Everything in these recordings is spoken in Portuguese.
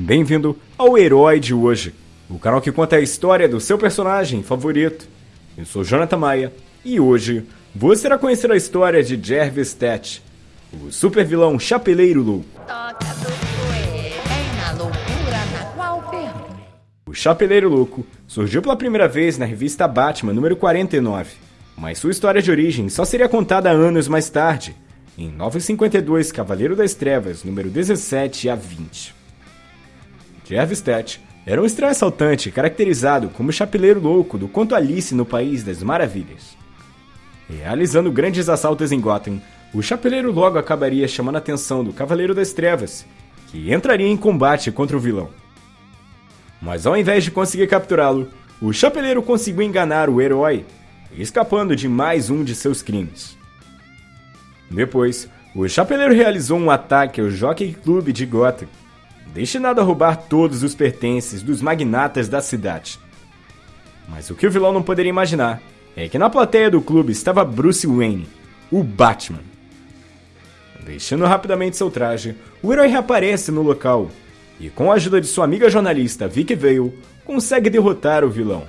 Bem-vindo ao Herói de hoje, o canal que conta a história do seu personagem favorito. Eu sou Jonathan Maia e hoje você irá conhecer a história de Jervis Tet, o super vilão chapeleiro louco. O Chapeleiro Louco surgiu pela primeira vez na revista Batman número 49, mas sua história de origem só seria contada anos mais tarde, em 952 Cavaleiro das Trevas número 17 a 20. Tet era um estranho assaltante caracterizado como chapeleiro louco do conto Alice no País das Maravilhas. Realizando grandes assaltos em Gotham, o chapeleiro logo acabaria chamando a atenção do Cavaleiro das Trevas, que entraria em combate contra o vilão. Mas ao invés de conseguir capturá-lo, o chapeleiro conseguiu enganar o herói, escapando de mais um de seus crimes. Depois, o chapeleiro realizou um ataque ao Jockey Club de Gotham, destinado a roubar todos os pertences dos magnatas da cidade. Mas o que o vilão não poderia imaginar é que na plateia do clube estava Bruce Wayne, o Batman. Deixando rapidamente seu traje, o herói reaparece no local e, com a ajuda de sua amiga jornalista Vicky Vale, consegue derrotar o vilão.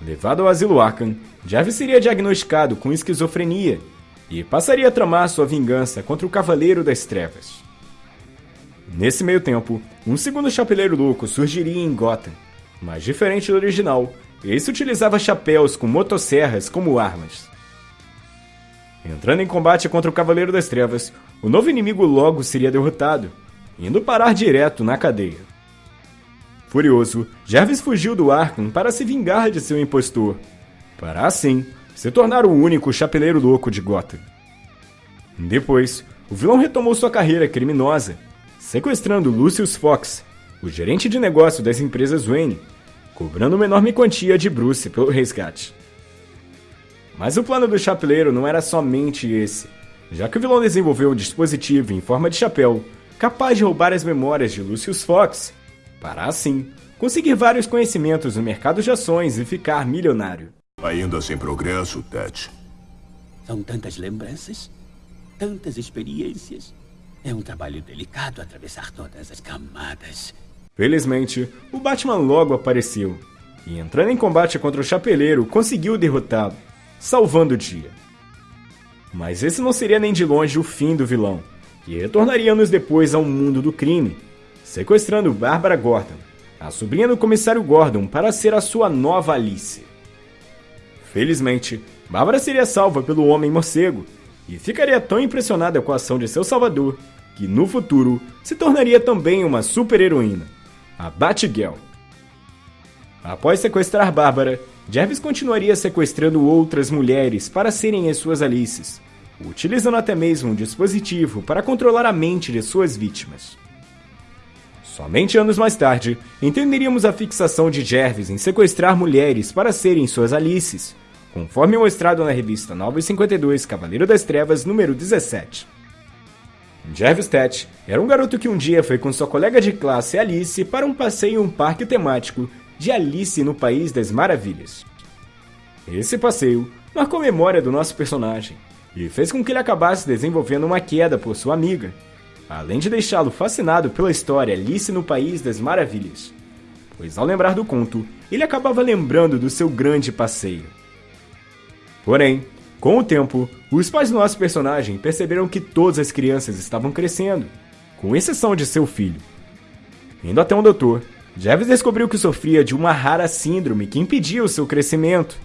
Levado ao asilo Arkham, Jarvis seria diagnosticado com esquizofrenia e passaria a tramar sua vingança contra o Cavaleiro das Trevas. Nesse meio tempo, um segundo chapeleiro louco surgiria em Gotham, mas diferente do original, esse utilizava chapéus com motosserras como armas. Entrando em combate contra o Cavaleiro das Trevas, o novo inimigo logo seria derrotado, indo parar direto na cadeia. Furioso, Jarvis fugiu do Arkham para se vingar de seu impostor, para assim se tornar o único chapeleiro louco de Gotham. Depois, o vilão retomou sua carreira criminosa sequestrando Lucius Fox, o gerente de negócio das empresas Wayne, cobrando uma enorme quantia de Bruce pelo resgate. Mas o plano do chapeleiro não era somente esse, já que o vilão desenvolveu um dispositivo em forma de chapéu capaz de roubar as memórias de Lucius Fox, para assim conseguir vários conhecimentos no mercado de ações e ficar milionário. Ainda sem progresso, Ted. São tantas lembranças, tantas experiências. É um trabalho delicado atravessar todas as camadas. Felizmente, o Batman logo apareceu e, entrando em combate contra o Chapeleiro, conseguiu derrotá-lo, salvando o dia. Mas esse não seria nem de longe o fim do vilão, que retornaria anos depois ao mundo do crime, sequestrando Bárbara Gordon, a sobrinha do comissário Gordon, para ser a sua nova Alice. Felizmente, Bárbara seria salva pelo Homem Morcego e ficaria tão impressionada com a ação de seu salvador que no futuro se tornaria também uma super-heroína, a Batgirl. Após sequestrar Bárbara, Jarvis continuaria sequestrando outras mulheres para serem as suas Alices, utilizando até mesmo um dispositivo para controlar a mente de suas vítimas. Somente anos mais tarde, entenderíamos a fixação de Jarvis em sequestrar mulheres para serem suas Alices, conforme mostrado na revista 952 Cavaleiro das Trevas, número 17. Jarvis Tet era um garoto que um dia foi com sua colega de classe Alice para um passeio em um parque temático de Alice no País das Maravilhas. Esse passeio marcou memória do nosso personagem e fez com que ele acabasse desenvolvendo uma queda por sua amiga, além de deixá-lo fascinado pela história Alice no País das Maravilhas, pois ao lembrar do conto, ele acabava lembrando do seu grande passeio. Porém, com o tempo, os pais do nosso personagem perceberam que todas as crianças estavam crescendo, com exceção de seu filho. Indo até um doutor, Jeves descobriu que sofria de uma rara síndrome que impedia o seu crescimento,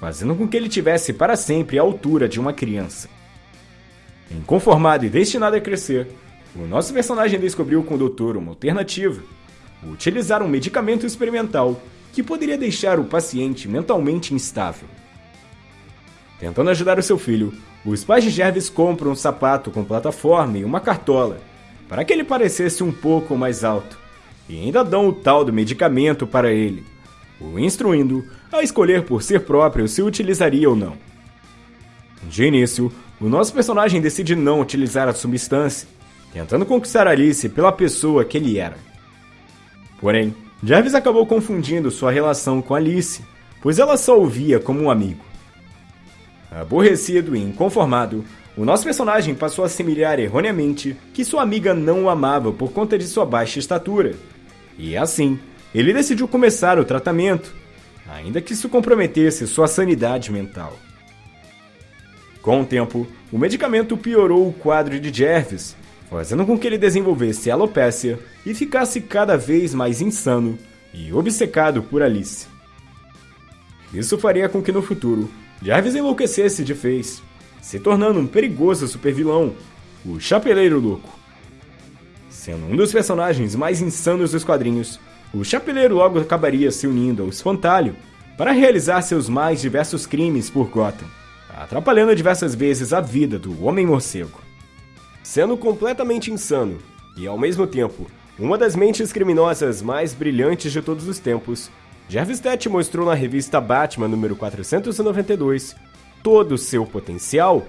fazendo com que ele tivesse para sempre a altura de uma criança. Inconformado e destinado a crescer, o nosso personagem descobriu com o doutor uma alternativa: utilizar um medicamento experimental que poderia deixar o paciente mentalmente instável. Tentando ajudar o seu filho, os pais de Jervis compram um sapato com plataforma e uma cartola, para que ele parecesse um pouco mais alto, e ainda dão o tal do medicamento para ele, o instruindo a escolher por si próprio se utilizaria ou não. De início, o nosso personagem decide não utilizar a substância, tentando conquistar Alice pela pessoa que ele era. Porém, Jarvis acabou confundindo sua relação com Alice, pois ela só o via como um amigo. Aborrecido e inconformado, o nosso personagem passou a assemelhar erroneamente que sua amiga não o amava por conta de sua baixa estatura. E assim, ele decidiu começar o tratamento, ainda que isso comprometesse sua sanidade mental. Com o tempo, o medicamento piorou o quadro de Jervis, fazendo com que ele desenvolvesse alopécia e ficasse cada vez mais insano e obcecado por Alice. Isso faria com que no futuro Jarvis enlouquecesse de vez, se tornando um perigoso supervilão, o Chapeleiro Louco. Sendo um dos personagens mais insanos dos quadrinhos, o Chapeleiro logo acabaria se unindo ao Espantalho para realizar seus mais diversos crimes por Gotham, atrapalhando diversas vezes a vida do Homem-Morcego. Sendo completamente insano e, ao mesmo tempo, uma das mentes criminosas mais brilhantes de todos os tempos, Jarvis Tett mostrou na revista Batman número 492 todo o seu potencial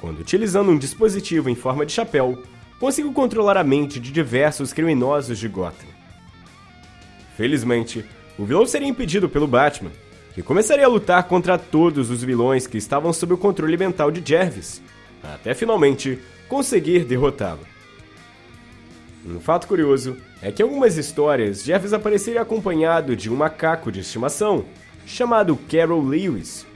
quando, utilizando um dispositivo em forma de chapéu, conseguiu controlar a mente de diversos criminosos de Gotham. Felizmente, o vilão seria impedido pelo Batman, que começaria a lutar contra todos os vilões que estavam sob o controle mental de Jarvis, até finalmente conseguir derrotá-lo. Um fato curioso é que algumas histórias Jarvis apareceria acompanhado de um macaco de estimação, chamado Carol Lewis,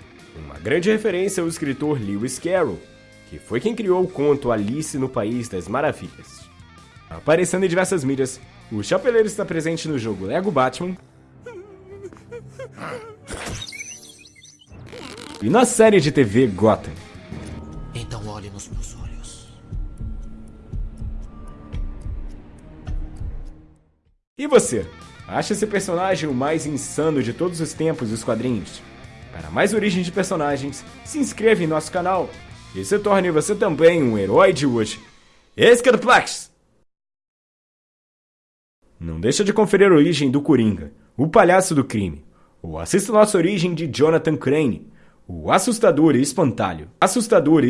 uma grande referência ao escritor Lewis Carroll, que foi quem criou o conto Alice no País das Maravilhas. Aparecendo em diversas mídias, o Chapeleiro está presente no jogo Lego Batman e na série de TV Gotham. Você? Acha esse personagem o mais insano de todos os tempos dos quadrinhos? Para mais origens de personagens, se inscreva em nosso canal e se torne você também um herói de hoje. Escadoplex! Não deixa de conferir a origem do Coringa, o palhaço do crime, ou assista nossa origem de Jonathan Crane, o assustador e espantalho. Assustador e